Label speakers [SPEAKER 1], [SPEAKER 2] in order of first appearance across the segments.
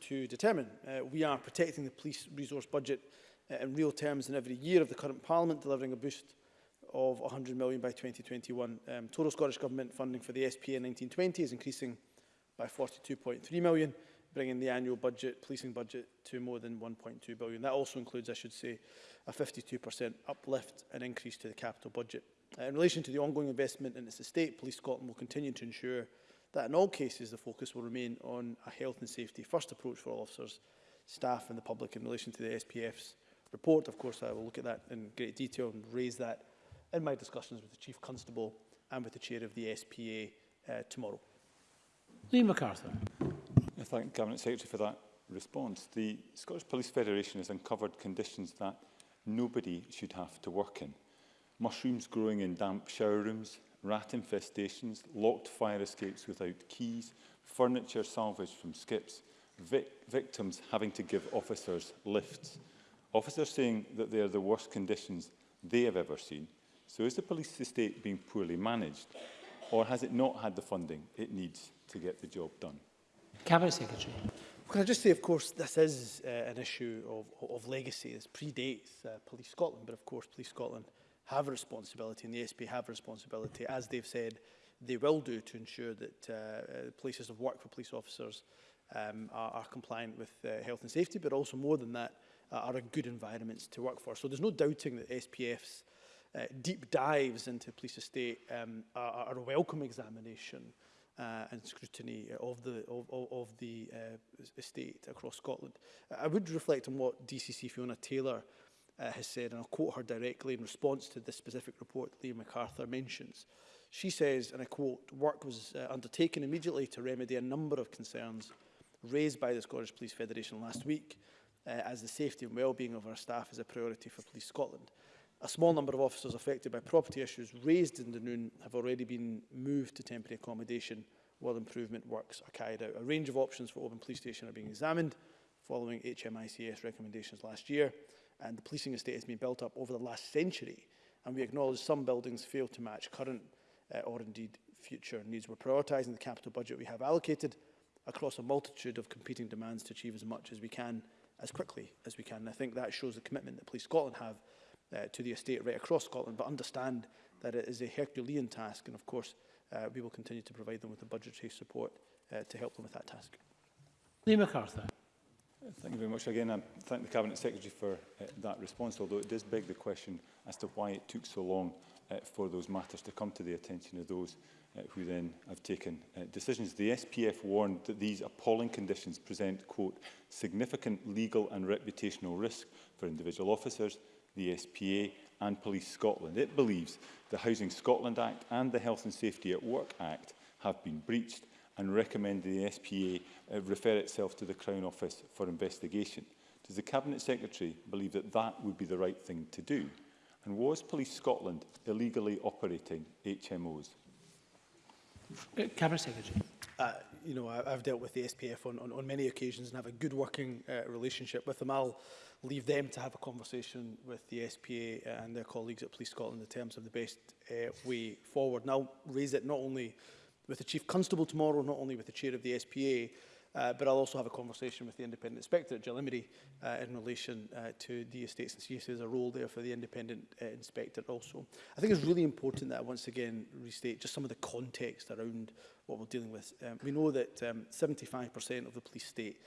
[SPEAKER 1] to
[SPEAKER 2] determine. Uh, we are protecting the police resource budget uh, in real terms in every year of the current Parliament, delivering a boost of 100 million by 2021. Um, total Scottish Government funding for the SPA 1920 is increasing by 42.3 million, bringing the annual budget, policing budget to more than 1.2 billion. That also includes, I should say, a 52% uplift and increase to the capital budget. Uh, in relation to the ongoing investment in its estate, Police Scotland will continue to ensure that in all cases the focus will remain on a health and safety first approach for all officers, staff and the public in relation to the SPF's report. Of course, I will look at that in great detail and raise that in my discussions with the Chief Constable and with the Chair of the SPA uh, tomorrow.
[SPEAKER 1] Lee MacArthur.
[SPEAKER 3] I thank Cabinet Secretary for that response. The Scottish Police Federation has uncovered conditions that nobody should have to work in. Mushrooms growing in damp shower rooms, rat infestations, locked fire escapes without keys, furniture salvaged from skips, vic victims having to give officers lifts. Officers saying that they are the worst conditions they have ever seen. So is the police estate being poorly managed or has it not had the funding it needs to get the job done?
[SPEAKER 1] Cabinet Secretary.
[SPEAKER 2] Can I just say, of course, this is uh, an issue of, of legacy. This predates uh, Police Scotland, but of course, Police Scotland have a responsibility and the SP have a responsibility, as they've said, they will do to ensure that uh, places of work for police officers um, are, are compliant with uh, health and safety, but also more than that, uh, are good environments to work for. So there's no doubting that SPF's uh, deep dives into police estate um, are, are a welcome examination uh, and scrutiny of the of, of, the uh, estate across Scotland. I would reflect on what DCC Fiona Taylor uh, has said, and I'll quote her directly in response to this specific report that Liam MacArthur mentions. She says, and I quote, work was uh, undertaken immediately to remedy a number of concerns raised by the Scottish Police Federation last week, uh, as the safety and well-being of our staff is a priority for Police Scotland. A small number of officers affected by property issues raised in the noon have already been moved to temporary accommodation while improvement works are carried out. A range of options for Oban Police Station are being examined following HMICS recommendations last year and the policing estate has been built up over the last century and we acknowledge some buildings fail to match current uh, or indeed future needs. We're prioritising the capital budget we have allocated across a multitude of competing demands to achieve as much as we can as quickly as we can. And I think that shows the commitment that Police Scotland have uh, to the estate right across Scotland, but understand that it is a Herculean task. And of course, uh, we will continue to provide them with the budgetary support uh, to help them with that task.
[SPEAKER 1] Lee MacArthur.
[SPEAKER 3] Thank you very much again. I thank the Cabinet Secretary for uh, that response, although it does beg the question as to why it took so long uh, for those matters to come to the attention of those Uh, who then have taken uh, decisions. The SPF warned that these appalling conditions present, quote, significant legal and reputational risk for individual officers, the SPA and Police Scotland. It believes the Housing Scotland Act and the Health and Safety at Work Act have been breached and recommend the SPA uh, refer itself to the Crown Office for investigation. Does the Cabinet Secretary believe that that would be the right thing to do? And was Police Scotland illegally operating HMOs?
[SPEAKER 1] Uh, Cabinet Secretary.
[SPEAKER 2] Uh, you know, I, I've dealt with the SPF on, on, on many occasions and have a good working uh, relationship with them. I'll leave them to have a conversation with the SPA and their colleagues at Police Scotland in terms of the best uh, way forward. And I'll raise it not only with the Chief Constable tomorrow, not only with the Chair of the SPA, Uh, but I'll also have a conversation with the independent inspector at Gillimery uh, in relation uh, to the estates and see if there's a role there for the independent uh, inspector also. I think it's really important that I once again restate just some of the context around what we're dealing with. Um, we know that 75% um, of the police state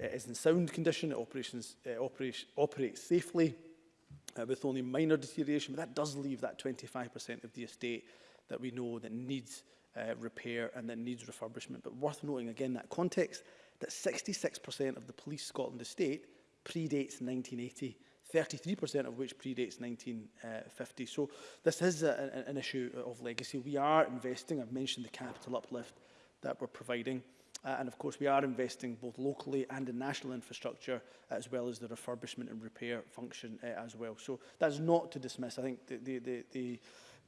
[SPEAKER 2] uh, is in sound condition, it operations, uh, operation, operates safely uh, with only minor deterioration, but that does leave that 25% of the estate that we know that needs uh, repair and that needs refurbishment. But worth noting again that context, that 66% of the Police Scotland estate predates 1980, 33% of which predates 1950. Uh, so this is a, an issue of legacy. We are investing, I've mentioned the capital uplift that we're providing. Uh, and of course, we are investing both locally and in national infrastructure, as well as the refurbishment and repair function uh, as well. So that's not to dismiss. I think the, the, the, the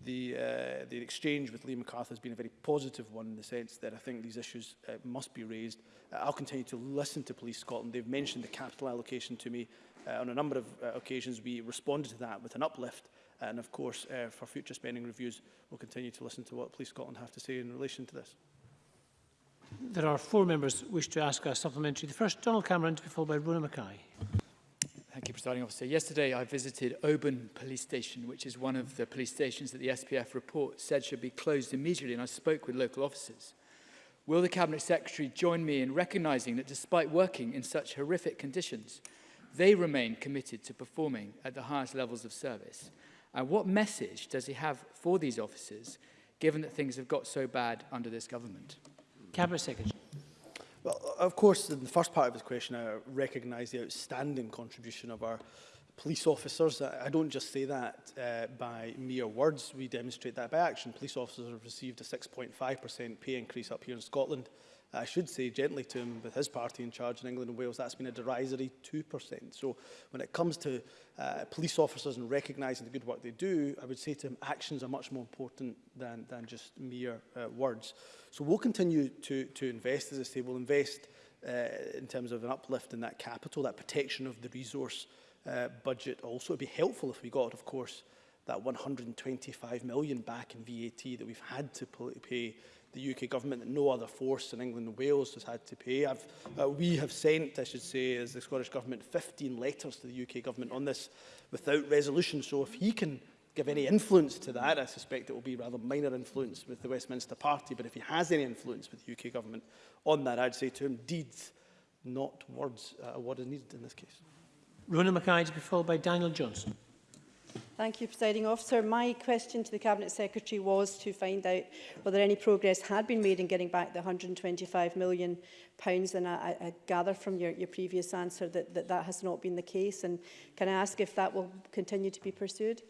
[SPEAKER 2] the, uh, the exchange with Lee MacArthur has been a very positive one in the sense that I think these issues uh, must be raised. Uh, I'll continue to listen to Police Scotland. They've mentioned the capital allocation to me. Uh, on a number of uh, occasions, we responded to that with an uplift. And of course, uh, for future spending reviews, we'll continue to listen to what Police Scotland have to say in relation to this.
[SPEAKER 1] There are four members who wish to ask a supplementary. The first, Donald Cameron, to be followed by Rona Mackay
[SPEAKER 4] presiding officer. Yesterday, I visited Oban Police Station, which is one of the police stations that the SPF report said should be closed immediately, and I spoke with local officers. Will the Cabinet Secretary join me in recognising that despite working in such horrific conditions, they remain committed to performing at the highest levels of service? And what message does he have for these officers, given that things have got so bad under this government?
[SPEAKER 1] Cabinet Secretary.
[SPEAKER 2] Well, of course, in the first part of his question, I recognise the outstanding contribution of our police officers. I don't just say that uh, by mere words, we demonstrate that by action. Police officers have received a 6.5% pay increase up here in Scotland I should say gently to him, with his party in charge in England and Wales, that's been a derisory 2%. So when it comes to uh, police officers and recognising the good work they do, I would say to him, actions are much more important than, than just mere uh, words. So we'll continue to, to invest, as I say, we'll invest uh, in terms of an uplift in that capital, that protection of the resource uh, budget also. It'd be helpful if we got, of course, that 125 million back in VAT that we've had to pay the UK government that no other force in England and Wales has had to pay. I've, uh, we have sent, I should say, as the Scottish Government, 15 letters to the UK government on this without resolution. So if he can give any influence to that, I suspect it will be rather minor influence with the Westminster Party, but if he has any influence with the UK government on that, I'd say to him, deeds, not words, uh, what is needed in this case.
[SPEAKER 1] Ronan Mackay to be followed by Daniel Johnson.
[SPEAKER 5] Thank you, Presiding Officer. My question to the Cabinet Secretary was to find out whether any progress had been made in getting back the £125 million, and I, I gather from your, your previous answer that, that that has not been the case. And can I ask if that will continue to be pursued?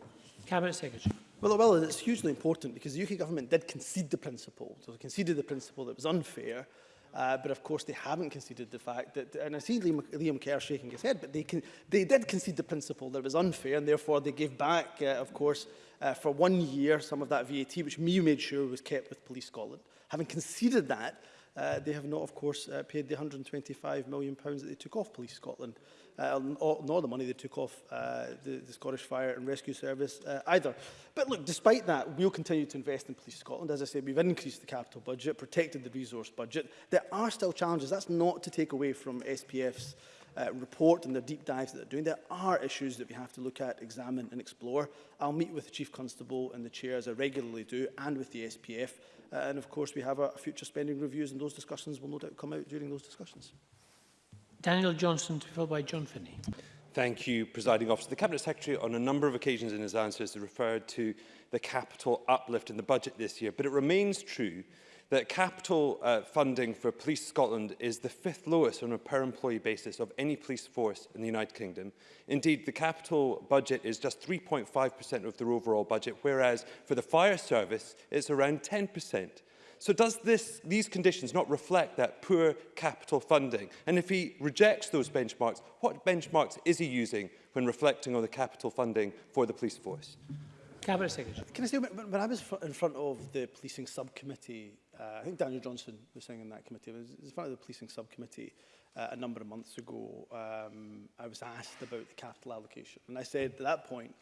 [SPEAKER 1] Cabinet Secretary.
[SPEAKER 2] Well, well, it's hugely important because the UK government did concede the principle. So conceded the principle that was unfair, Uh, but of course, they haven't conceded the fact that, and I see Liam, Liam Kerr shaking his head, but they, can, they did concede the principle that it was unfair, and therefore they gave back, uh, of course, uh, for one year some of that VAT, which Mew made sure was kept with Police Scotland. Having conceded that, uh, they have not, of course, uh, paid the £125 million that they took off Police Scotland uh, nor the money they took off uh, the, the Scottish Fire and Rescue Service uh, either. But look, despite that, we'll continue to invest in Police Scotland. As I said, we've increased the capital budget, protected the resource budget. There are still challenges. That's not to take away from SPF's uh, report and the deep dives that they're doing, there are issues that we have to look at, examine and explore. I'll meet with the Chief Constable and the Chair, as I regularly do, and with the SPF. Uh, and of course, we have our future spending reviews and those discussions will no doubt come out during those discussions.
[SPEAKER 1] Daniel Johnson to be followed by John Finney.
[SPEAKER 6] Thank you, Presiding Officer. The Cabinet Secretary on a number of occasions in his answers has referred to the capital uplift in the budget this year, but it remains true that capital uh, funding for Police Scotland is the fifth lowest on a per employee basis of any police force in the United Kingdom. Indeed, the capital budget is just 3.5% of their overall budget, whereas for the fire service, it's around 10%. So does this, these conditions not reflect that poor capital funding? And if he rejects those benchmarks, what benchmarks is he using when reflecting on the capital funding for the police force?
[SPEAKER 1] Cabinet Secretary.
[SPEAKER 2] Can I say, when, when I was in front of the policing subcommittee, uh, I think Daniel Johnson was saying in that committee, I was in front of the policing subcommittee uh, a number of months ago, um, I was asked about the capital allocation. And I said at that point,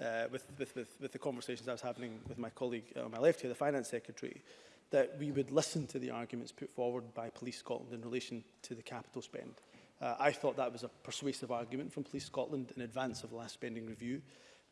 [SPEAKER 2] uh, with, with, with, with the conversations I was having with my colleague uh, on my left here, the finance secretary, that we would listen to the arguments put forward by Police Scotland in relation to the capital spend. Uh, I thought that was a persuasive argument from Police Scotland in advance of the last spending review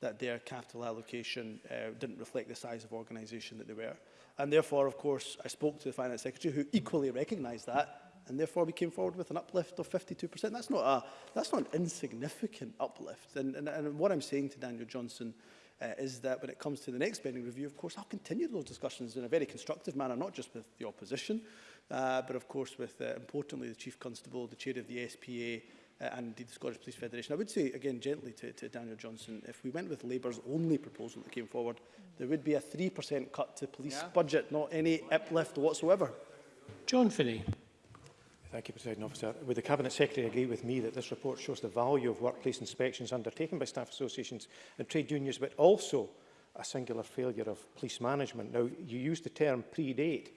[SPEAKER 2] that their capital allocation uh, didn't reflect the size of organisation that they were. And therefore, of course, I spoke to the Finance Secretary who equally recognised that and therefore we came forward with an uplift of 52%. That's not, a, that's not an insignificant uplift. And, and, and what I'm saying to Daniel Johnson uh, is that when it comes to the next spending review, of course, I'll continue those discussions in a very constructive manner, not just with the opposition, uh, but of course with, uh, importantly, the Chief Constable, the Chair of the SPA, uh, and indeed the Scottish Police Federation. I would say, again, gently to, to Daniel Johnson, if we went with Labour's only proposal that came forward, there would be a 3% cut to police yeah. budget, not any uplift whatsoever.
[SPEAKER 1] John Finney.
[SPEAKER 7] Thank you, President Officer. Would the Cabinet Secretary agree with me that this report shows the value of workplace inspections undertaken by staff associations and trade unions, but also a singular failure of police management? Now, you used the term predate.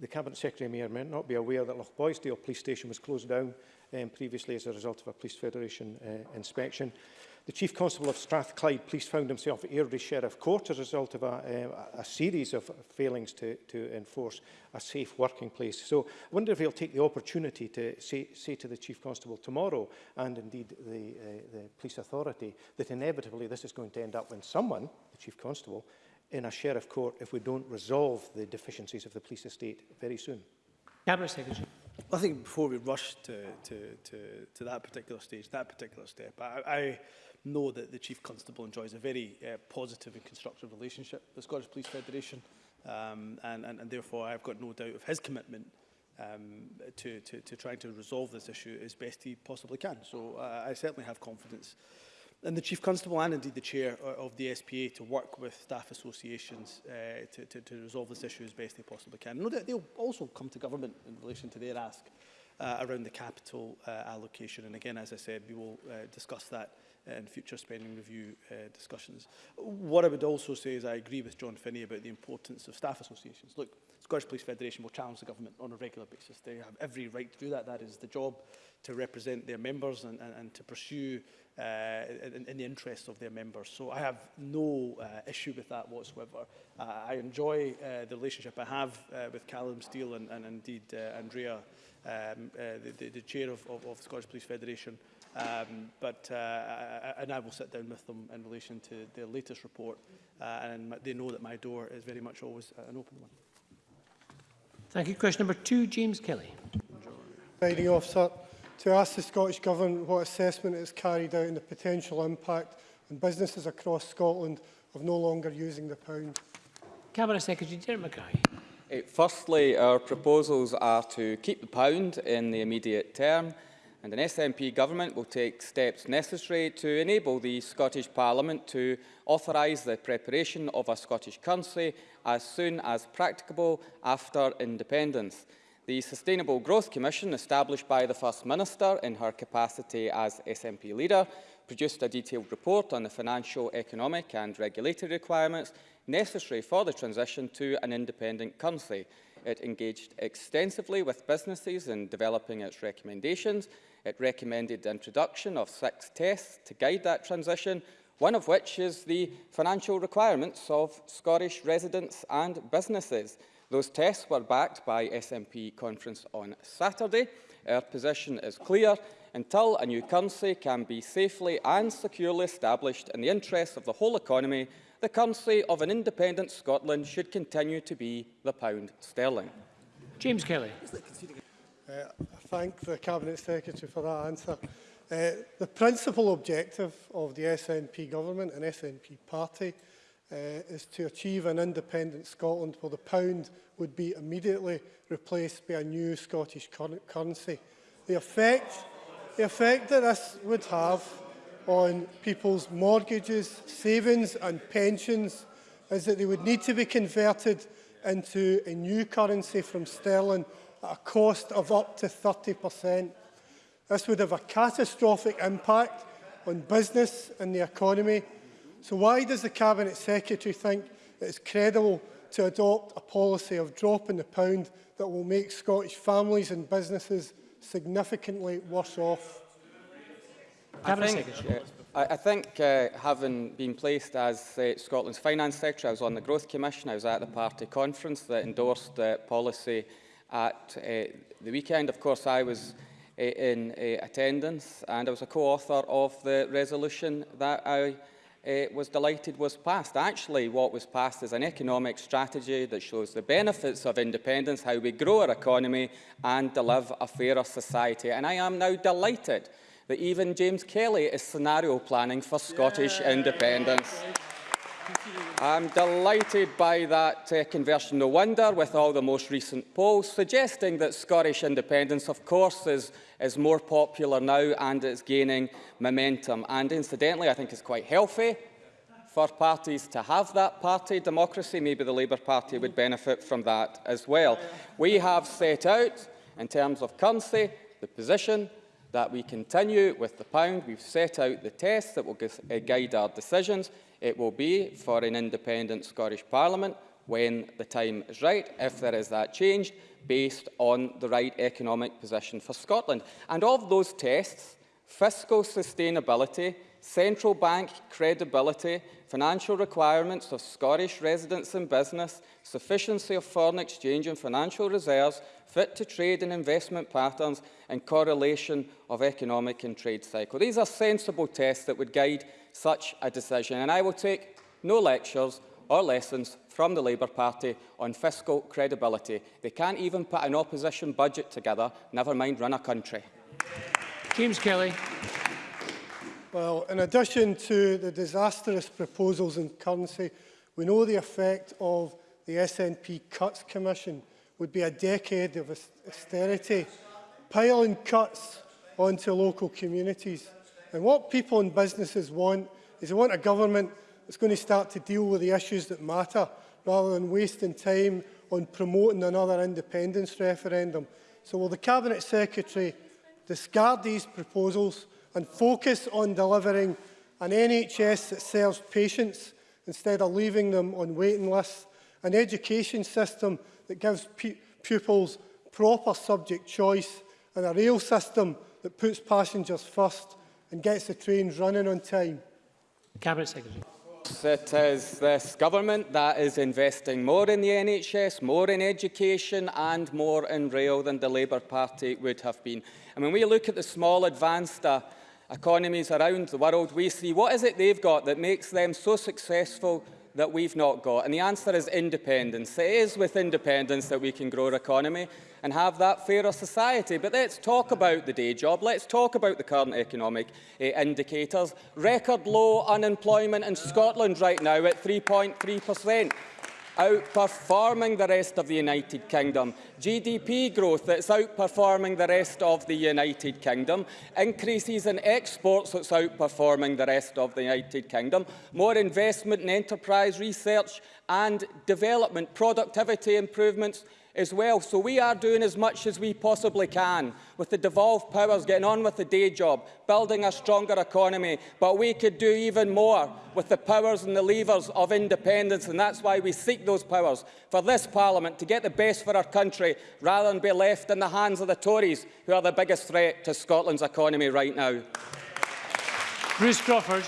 [SPEAKER 7] The Cabinet Secretary may or may not be aware that Boysdale Police Station was closed down um, previously as a result of a Police Federation uh, inspection. The Chief Constable of Strathclyde Police found himself at Airdrie Sheriff Court as a result of a, uh, a series of failings to, to enforce a safe working place. So I wonder if he'll take the opportunity to say, say to the Chief Constable tomorrow and indeed the, uh, the police authority that inevitably this is going to end up when someone, the Chief Constable, in a sheriff court if we don't resolve the deficiencies of the police estate very soon.
[SPEAKER 1] Cabinet Secretary.
[SPEAKER 2] I think before we rush to, to, to, to that particular stage, that particular step, I, I know that the Chief Constable enjoys a very uh, positive and constructive relationship with the Scottish Police Federation, um, and, and, and therefore I've got no doubt of his commitment um, to, to, to trying to resolve this issue as best he possibly can. So uh, I certainly have confidence and the Chief Constable and indeed the Chair of the SPA to work with staff associations uh, to, to, to resolve this issue as best they possibly can. No they'll also come to government in relation to their ask uh, around the capital uh, allocation. And again, as I said, we will uh, discuss that in future spending review uh, discussions. What I would also say is I agree with John Finney about the importance of staff associations. Look, Scottish Police Federation will challenge the government on a regular basis. They have every right to do that. That is the job to represent their members and, and, and to pursue uh, in, in, the interests of their members. So I have no uh, issue with that whatsoever. Uh, I enjoy uh, the relationship I have uh, with Callum Steele and, and indeed uh, Andrea, um, the, the, the, chair of, of, of, the Scottish Police Federation. Um, but I, and I will sit down with them in relation to their latest report, and they know that my door is very much always an open one.
[SPEAKER 1] Thank you. Question number two, James Kelly.
[SPEAKER 8] Lady officer, to ask the Scottish Government what assessment has carried out in the potential impact on businesses across Scotland of no longer using the pound.
[SPEAKER 1] Cabinet Secretary Jeremy Mackay.
[SPEAKER 9] Eh, firstly, our proposals are to keep the pound in the immediate term and an SNP government will take steps necessary to enable the Scottish Parliament to authorise the preparation of a Scottish currency as soon as practicable after independence. The Sustainable Growth Commission, established by the First Minister in her capacity as SNP leader, produced a detailed report on the financial, economic and regulatory requirements necessary for the transition to an independent currency. It engaged extensively with businesses in developing its recommendations. It recommended the introduction of six tests to guide that transition, one of which is the financial requirements of Scottish residents and businesses. Those tests were backed by SNP conference on Saturday. Our position is clear. Until a new currency can be safely and securely established in the interests of the whole economy, the currency of an independent Scotland should continue to be the pound sterling.
[SPEAKER 1] James Kelly.
[SPEAKER 8] Uh, I thank the Cabinet Secretary for that answer. Uh, the principal objective of the SNP government and SNP party uh, is to achieve an independent Scotland where the pound would be immediately replaced by a new Scottish currency. The effect, the effect that this would have on people's mortgages, savings and pensions is that they would need to be converted into a new currency from sterling at a cost of up to 30%. This would have a catastrophic impact on business and the economy. So why does the Cabinet Secretary think it is credible to adopt a policy of dropping the pound that will make Scottish families and businesses significantly worse off?
[SPEAKER 9] I think, Uh, I think uh, having been placed as uh, Scotland's Finance Secretary, I was on the Growth Commission, I was at the party conference that endorsed the policy at uh, the weekend. Of course, I was uh, in uh, attendance and I was a co-author of the resolution that I was delighted was passed. Actually, what was passed is an economic strategy that shows the benefits of independence, how we grow our economy and deliver a fairer society. And I am now delighted that even James Kelly is scenario planning for Scottish Yay. independence. I'm delighted by that uh, conversion, no wonder, with all the most recent polls suggesting that Scottish independence, of course, is, is more popular now and it's gaining momentum. And incidentally, I think it's quite healthy for parties to have that party democracy. Maybe the Labour Party would benefit from that as well. We have set out, in terms of currency, the position that we continue with the pound. We've set out the tests that will eh, guide our decisions. It will be for an independent Scottish Parliament when the time is right, if there is that change, based on the right economic position for Scotland. And of those tests, fiscal sustainability central bank credibility, financial requirements of Scottish residents and business, sufficiency of foreign exchange and financial reserves, fit to trade and investment patterns, and correlation of economic and trade cycle. These are sensible tests that would guide such a decision, and I will take no lectures or lessons from the Labour Party on fiscal credibility. They can't even put an opposition budget together, never mind run a country.
[SPEAKER 1] James Kelly.
[SPEAKER 8] Well, in addition to the disastrous proposals in currency, we know the effect of the SNP Cuts Commission would be a decade of austerity, piling cuts onto local communities. And what people and businesses want is they want a government that's going to start to deal with the issues that matter, rather than wasting time on promoting another independence referendum. So will the Cabinet Secretary discard these proposals and focus on delivering an NHS that serves patients instead of leaving them on waiting lists, an education system that gives pupils proper subject choice, and a rail system that puts passengers first and gets the trains running on time.
[SPEAKER 1] Cabinet Secretary.
[SPEAKER 9] It is this government that is investing more in the NHS, more in education and more in rail than the Labour Party would have been. And when we look at the small advance that economies around the world, we see what is it they've got that makes them so successful that we've not got? And the answer is independence. It is with independence that we can grow our economy and have that fairer society. But let's talk about the day job. Let's talk about the current economic uh, indicators. Record low unemployment in Scotland right now at 3.3%. outperforming the rest of the United Kingdom, GDP growth that's outperforming the rest of the United Kingdom, increases in exports that's outperforming the rest of the United Kingdom, more investment in enterprise research and development, productivity improvements as well. So we are doing as much as we possibly can with the devolved powers, getting on with the day job, building a stronger economy. But we could do even more with the powers and the levers of independence, and that's why we seek those powers for this Parliament to get the best for our country rather than be left in the hands of the Tories, who are the biggest threat to Scotland's economy right now.
[SPEAKER 1] Bruce Crawford.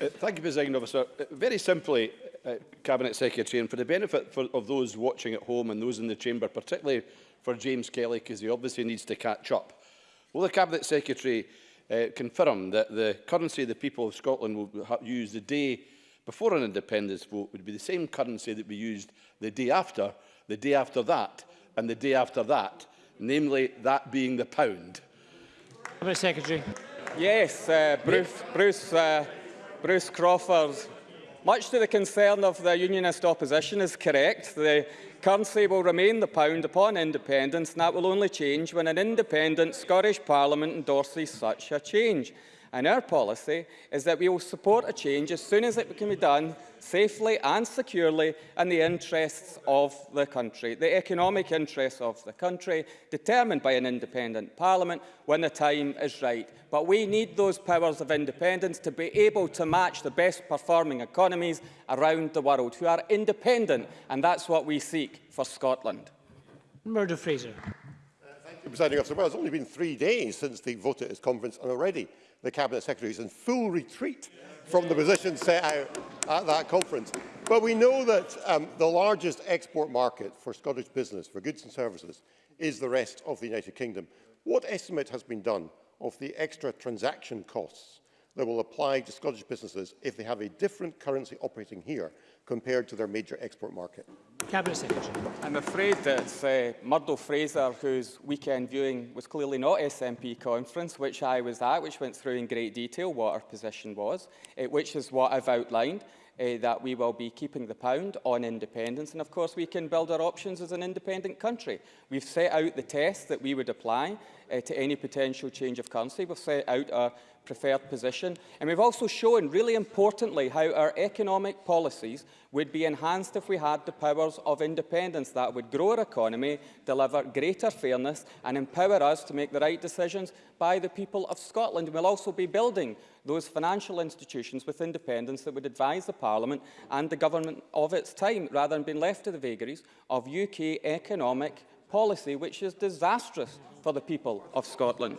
[SPEAKER 10] Uh, thank you, President Officer. Uh, very simply, Uh, Cabinet Secretary, and for the benefit for, of those watching at home and those in the chamber, particularly for James Kelly, because he obviously needs to catch up. Will the Cabinet Secretary uh, confirm that the currency the people of Scotland will use the day before an independence vote would be the same currency that we used the day after, the day after that, and the day after that, namely that being the pound?
[SPEAKER 1] Cabinet Secretary.
[SPEAKER 9] Yes, uh, Bruce, Bruce, uh, Bruce Crawford Much to the concern of the unionist opposition is correct. The currency will remain the pound upon independence, and that will only change when an independent Scottish Parliament endorses such a change. And our policy is that we will support a change as soon as it can be done safely and securely in the interests of the country, the economic interests of the country, determined by an independent parliament when the time is right. But we need those powers of independence to be able to match the best performing economies around the world who are independent, and that's what we seek for Scotland.
[SPEAKER 1] Murder Fraser
[SPEAKER 11] presiding officer, well, it's only been three days since the vote at this conference, and already the Cabinet Secretary is in full retreat from the position set out at that conference. But we know that um, the largest export market for Scottish business, for goods and services, is the rest of the United Kingdom. What estimate has been done of the extra transaction costs that will apply to Scottish businesses if they have a different currency operating here compared to their major export market?
[SPEAKER 1] Cabinet Secretary.
[SPEAKER 9] I'm afraid it's uh, Murdo Fraser whose weekend viewing was clearly not SNP conference, which I was at, which went through in great detail what our position was, uh, which is what I've outlined. Uh, that we will be keeping the pound on independence. And of course, we can build our options as an independent country. We've set out the tests that we would apply uh, to any potential change of currency. We've set out our preferred position. And we've also shown, really importantly, how our economic policies would be enhanced if we had the powers of independence that would grow our economy, deliver greater fairness and empower us to make the right decisions by the people of Scotland. We'll also be building those financial institutions with independence that would advise the Parliament and the government of its time, rather than being left to the vagaries of UK economic policy, which is disastrous for the people of Scotland.